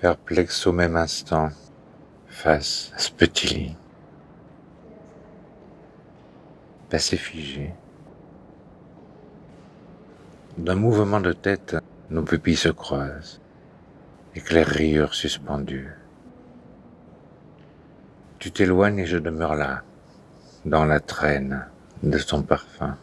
perplexe au même instant face à ce petit lit. Passé figé. D'un mouvement de tête, nos pupilles se croisent, éclair suspendues. Tu t'éloignes et je demeure là, dans la traîne de son parfum.